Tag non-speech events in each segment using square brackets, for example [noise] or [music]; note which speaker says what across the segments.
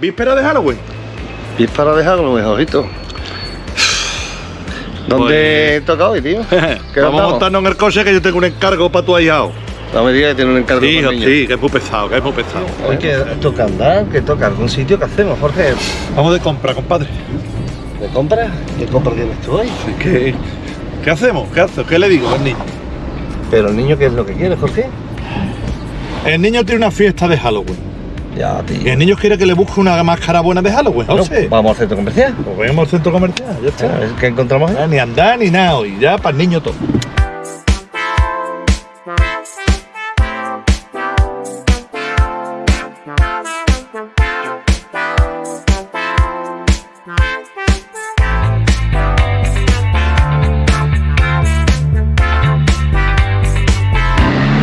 Speaker 1: víspera de Halloween.
Speaker 2: Víspera de Halloween, ojito. ¿Dónde
Speaker 1: Pues-
Speaker 2: toca hoy, tío? [laughs] ¿Qué
Speaker 1: Vamos a
Speaker 2: nos
Speaker 1: montarnos en el coche que yo tengo un encargo para tu ahijado.
Speaker 2: No me digas que tiene un encargo
Speaker 1: Sí,
Speaker 2: para
Speaker 1: sí, que es muy pesado, que es muy pesado.
Speaker 2: Hoy que toca andar, que toca algún sitio, ¿qué hacemos, Jorge?
Speaker 1: Vamos de compra, compadre.
Speaker 2: ¿De compra? ¿Qué compra tienes tú hoy?
Speaker 1: ¿Qué, ¿Qué hacemos? ¿Qué haces? ¿Qué le digo al niño?
Speaker 2: Pero el niño, ¿qué es lo que quiere, Jorge?
Speaker 1: El niño tiene una fiesta de Halloween.
Speaker 2: Ya, tío.
Speaker 1: el niño quiere que le busque una máscara buena de Halloween, no,
Speaker 2: Bueno,
Speaker 1: sé.
Speaker 2: Vamos al centro comercial.
Speaker 1: Pues vamos al centro comercial, ya
Speaker 2: A
Speaker 1: está.
Speaker 2: ver qué encontramos ahí.
Speaker 1: Ah, Ni andar ni nada hoy, ya para el niño todo.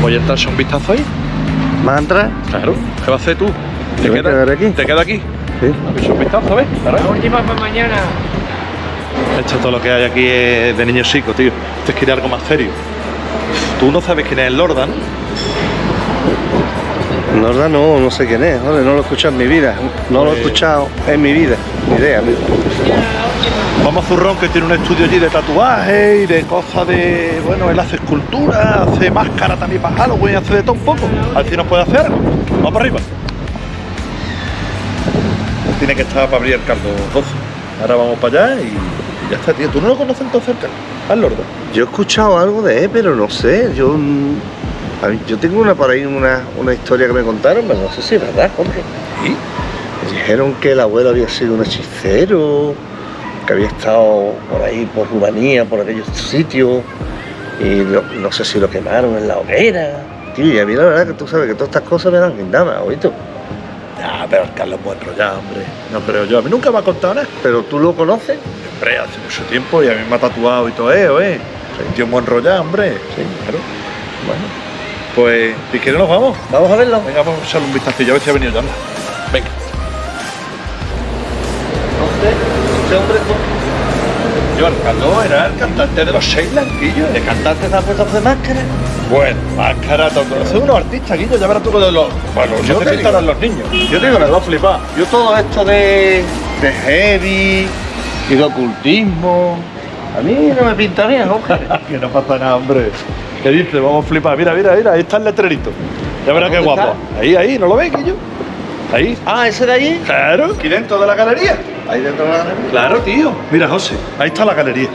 Speaker 1: Voy a echarse un vistazo ahí.
Speaker 2: ¿Vas a entrar?
Speaker 1: Claro. ¿Qué vas a hacer tú?
Speaker 2: ¿Te voy a quedar aquí?
Speaker 1: ¿Te quedas aquí?
Speaker 2: Sí.
Speaker 1: Un vistazo, ¿ves?
Speaker 3: La última para mañana.
Speaker 1: Esto todo lo que hay aquí es de niños chicos, tío. Esto es que ir algo más serio. Tú no sabes quién es el Lordan.
Speaker 2: Norda no, no sé quién es, no lo he escuchado en mi vida. No lo he
Speaker 1: Pues-
Speaker 2: escuchado en mi vida. Ni idea, amigo.
Speaker 1: Vamos a Zurrón, que tiene un estudio allí de tatuaje y de cosas de. Bueno, él hace escultura, hace máscara también para Halloween, hace de todo un poco. A ver si nos puede hacer algo. Vamos para arriba. Tiene que estar para abrir el caldo 12. Ahora vamos para allá y ya está, tío. ¿Tú no lo conoces entonces, Carlos? Al Lordan.
Speaker 2: Yo he escuchado algo de él, pero no sé. Yo, a mí- yo tengo una por ahí, una, una historia que me contaron, pero no sé si es verdad.
Speaker 1: ¿Y?
Speaker 2: Me dijeron que el abuelo había sido un hechicero, que había estado por ahí, por Rumanía, por aquellos sitios, y no, no sé si lo quemaron en la hoguera. Tío, y a mí la verdad que tú sabes que todas estas cosas me dan guindamas, oíste.
Speaker 1: Ya, pero el Carlos es buen rollado, hombre. No creo yo. A mí nunca me ha contado nada.
Speaker 2: Pero tú lo conoces.
Speaker 1: Hombre, hace mucho tiempo y a mí me ha tatuado y todo eso, ¿eh? Soy un tío buen rollado, hombre. Sí, claro. Bueno, pues si quieres nos vamos.
Speaker 2: Vamos a verlo.
Speaker 1: Venga, vamos a echarle un vistacillo a ver si ha venido ya. Venga.
Speaker 2: Ese hombre
Speaker 1: Yo, Carlos era el cantante de los seis blanquillos.
Speaker 2: de cantante se ha puesto de máscara.
Speaker 1: Bueno, máscara, todo. Son unos artistas, Guillo, ya verás tú de los. Bueno,
Speaker 2: Yo te
Speaker 1: te
Speaker 2: digo.
Speaker 1: pintarán los niños.
Speaker 2: Yo te digo,
Speaker 1: Me va a flipar.
Speaker 2: Yo todo esto de, de heavy y de ocultismo, a mí no me pinta bien, Jorge. [laughs]
Speaker 1: que no pasa nada, hombre. ¿Qué dice? Vamos a flipar. Mira, mira, mira, ahí está el letrerito. Ya verás qué
Speaker 2: ¿Dónde
Speaker 1: guapo. Ahí, ahí, ¿no lo ves, Guillo? Ahí.
Speaker 2: Ah, ese de allí.
Speaker 1: Claro, aquí dentro de la galería.
Speaker 2: Ahí dentro de la galería.
Speaker 1: Claro, tío. Mira, José, ahí está la galería.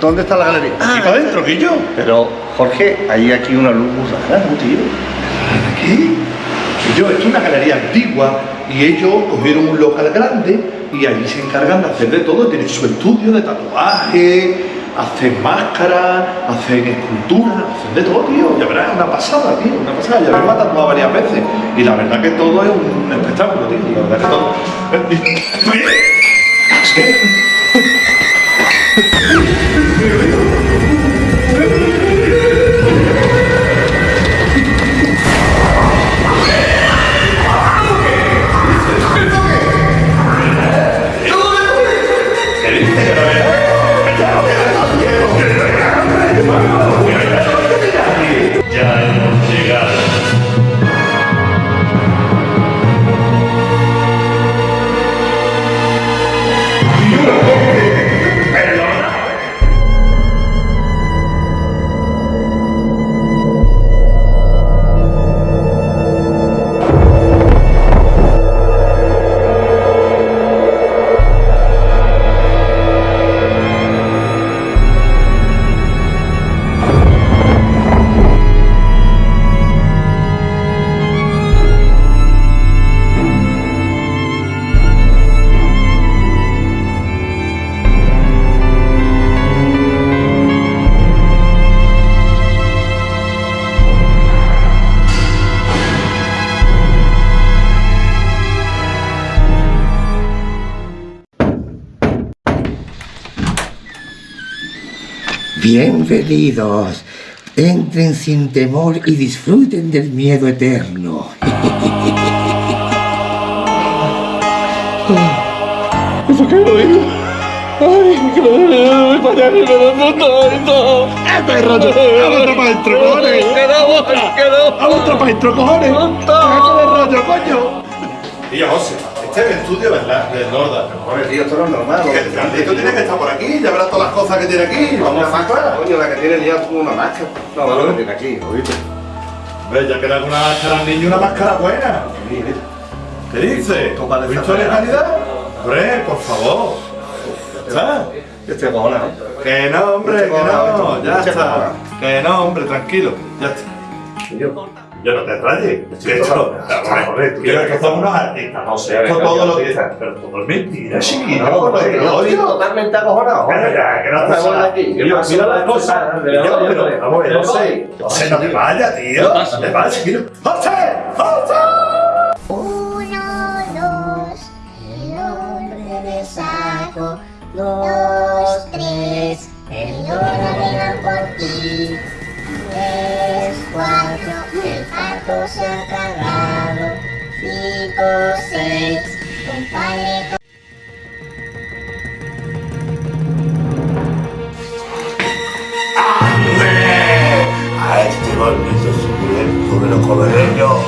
Speaker 2: ¿Dónde está la galería?
Speaker 1: Aquí para adentro, Guillo.
Speaker 2: Pero, Jorge, hay aquí una luz muy rara, ¿no, tío?
Speaker 1: Aquí. Guillo, esto es una galería antigua y ellos cogieron un local grande y allí se encargan de hacer de todo. Tienen su estudio de tatuaje, hacen máscaras, hacen esculturas, hacen de todo, tío. Ya verás, es una pasada, tío, una pasada. Ya me he tatuado varias veces y la verdad que todo es un espectáculo, tío. La verdad que todo. [laughs]
Speaker 4: Bienvenidos. Entren sin temor y disfruten del miedo eterno.
Speaker 1: ¿Eso qué lo digo? Ay, parece que me duele tanto. ¡Este rollo! ¡Vamos otra para adentro, cojones! ¡Vamos otra para adentro, cojones! ¡Déjate de rollo, coño! Y José, Este es el estudio ¿verdad? del Lorda.
Speaker 2: Joder, tío, esto no es normal.
Speaker 1: Que el Carlito tiene que estar por aquí, ya verás todas las cosas que tiene aquí. Vamos
Speaker 2: Una
Speaker 1: a
Speaker 2: máscara, coño, la que tiene ya como una máscara. No, no, lo que tiene aquí, oíste.
Speaker 1: Ve, ya que le hago una máscara al niño, una máscara buena. ¿Qué dice?
Speaker 2: Esto parece
Speaker 1: ¿Visto de calidad? Hombre, por favor. ¿Sabes?
Speaker 2: Yo estoy acojonado.
Speaker 1: Que no, hombre, que no, ya está. Que no, hombre, tranquilo, ya está.
Speaker 2: Yo.
Speaker 1: Yo no te.
Speaker 2: Estoy
Speaker 1: Que esto, tú quieres que somos unos artistas, no sé. Esto todo lo que Pero todo es mentira, chiquillo.
Speaker 2: No,
Speaker 1: que
Speaker 2: yo estoy totalmente acojonado.
Speaker 1: Ya, que no nada.
Speaker 2: aquí. ¿Qué
Speaker 1: Mira, las cosas. Yo,
Speaker 2: yo
Speaker 1: pero,
Speaker 2: no-
Speaker 1: vamos a ver,
Speaker 2: yo
Speaker 1: José.
Speaker 2: no-
Speaker 1: José, no te vayas, tío. No te vayas, chiquillo. ¡José! ¡José!
Speaker 3: Uno, dos, el hombre de saco. Dos, 5,
Speaker 4: A este gordito suculento me lo ¿eh? yo.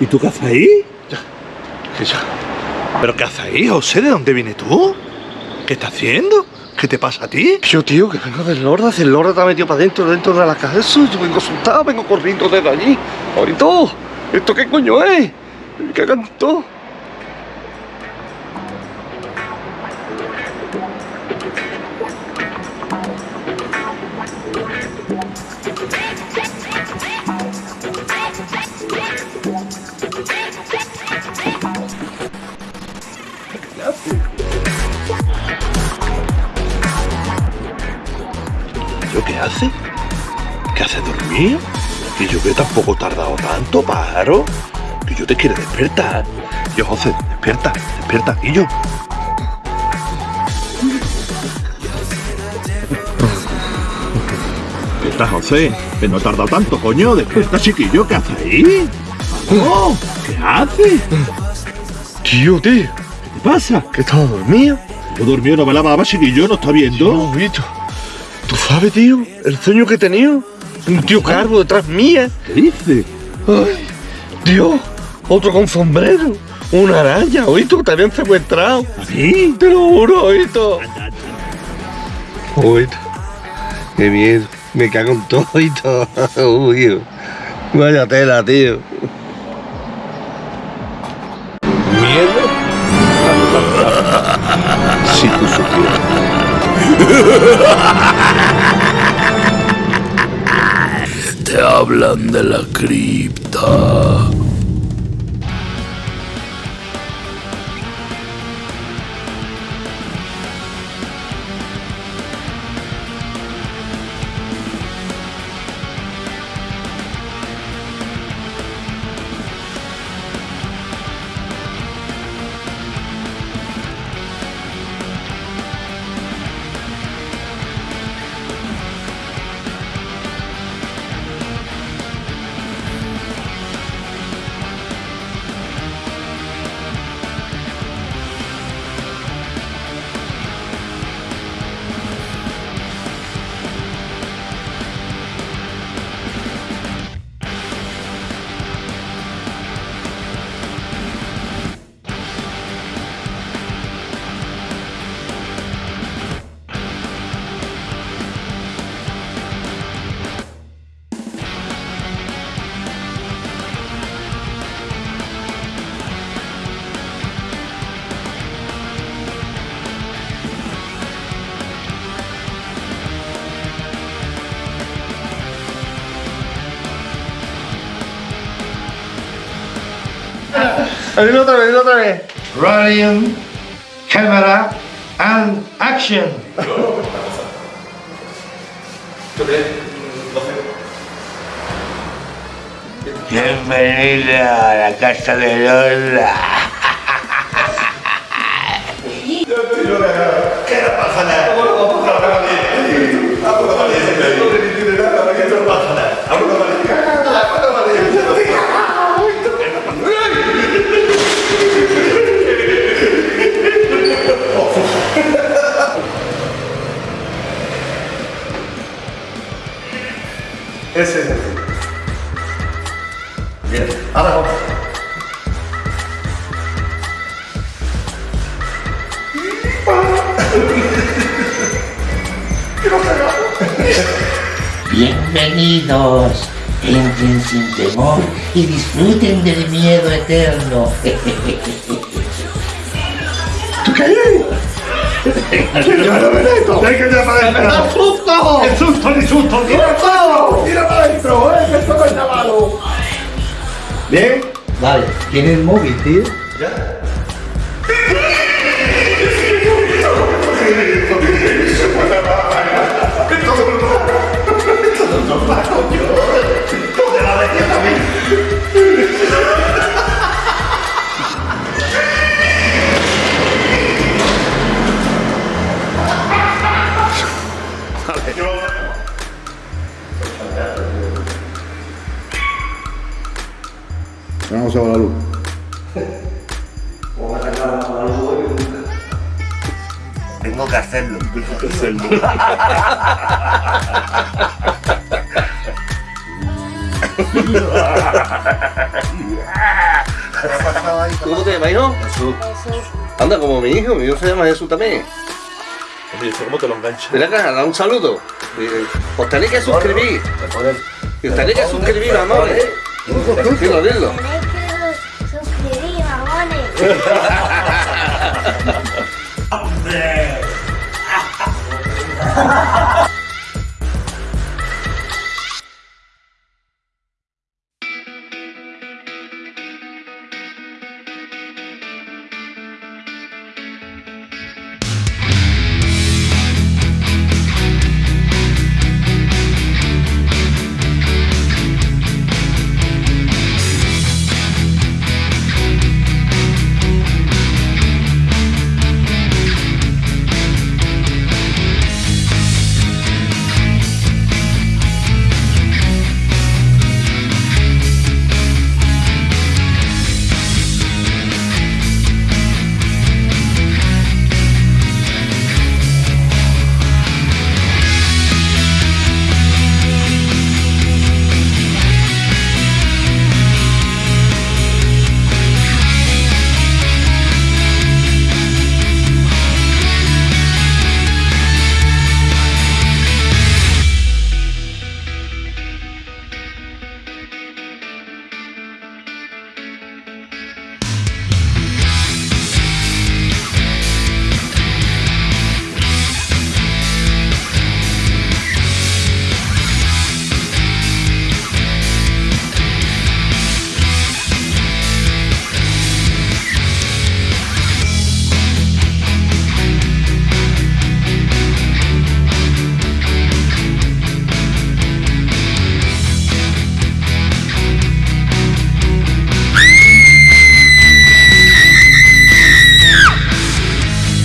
Speaker 1: ¿Y tú qué haces ahí?
Speaker 2: ¿Qué yo?
Speaker 1: ¿Pero qué haces ahí, José? ¿De dónde vienes tú? ¿Qué estás haciendo? ¿Qué te pasa a ti?
Speaker 2: Yo, tío, que vengo del Lorda, el Lorda está metido para adentro, dentro de la casa, eso, yo vengo asustado, vengo corriendo desde allí. Ahorita, ¿esto qué coño es? ¿Qué hagan
Speaker 1: qué hace? ¿Qué hace dormir? Y yo que tampoco he tardado tanto, pájaro. Que yo te quiero despertar. Yo, José, despierta, despierta. Y yo. Despierta, José. Que no he tardado tanto, coño. Despierta, chiquillo. ¿Qué hace ahí? ¡Oh! ¿Qué hace?
Speaker 2: Tío, tío,
Speaker 1: ¿Qué te pasa?
Speaker 2: que estaba dormido.
Speaker 1: Yo dormido, no me lavaba, chiquillo. ¿No está viendo?
Speaker 2: No. ¿Tú sabes, tío, el sueño que he tenido? Un tío calvo detrás mía.
Speaker 1: ¿Qué dice?
Speaker 2: Ay, Dios, otro con sombrero. Una araña, oíste, que te habían secuestrado.
Speaker 1: ¿A mí?
Speaker 2: Te lo juro, oíste. Oíste. Qué miedo. Me cago en todo, oíste. Uy, vaya tela, tío.
Speaker 1: ¿Miedo? [laughs] Si tú supieras. [laughs]
Speaker 5: hablan de la cripta.
Speaker 2: Dilo otra vez, dilo otra vez.
Speaker 1: Rolling, camera, and action.
Speaker 4: Bienvenida a la casa de Lola.
Speaker 1: Ese es. Bien, ahora vamos.
Speaker 6: Bienvenidos, entren sin temor y disfruten del miedo eterno.
Speaker 1: ¡Hay que para adentro!
Speaker 2: ¡Susto!
Speaker 1: ¡El susto, el susto! ¡Tira ¿Bien?
Speaker 6: Vale, ¿tiene el móvil, tío?
Speaker 1: Vamos a ver la luz.
Speaker 4: Tengo que hacerlo.
Speaker 2: ¿Cómo te llamas, hijo?
Speaker 3: Jesús.
Speaker 2: Anda, como mi hijo, mi hijo se llama Jesús también.
Speaker 1: Hombre, ¿esto cómo te lo engancha?
Speaker 2: Ven acá, da un saludo. Eh, Os tenéis que suscribir. Y os tenéis que suscribir, amores.
Speaker 3: 그렇게 안 했나? 소피리 왕원이 안돼